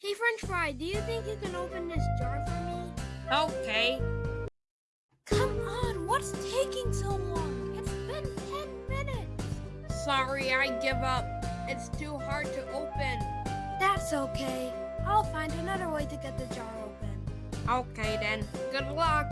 Hey, French Fry, do you think you can open this jar for me? Okay. Come on, what's taking so long? It's been 10 minutes. Sorry, I give up. It's too hard to open. That's okay. I'll find another way to get the jar open. Okay then. Good luck.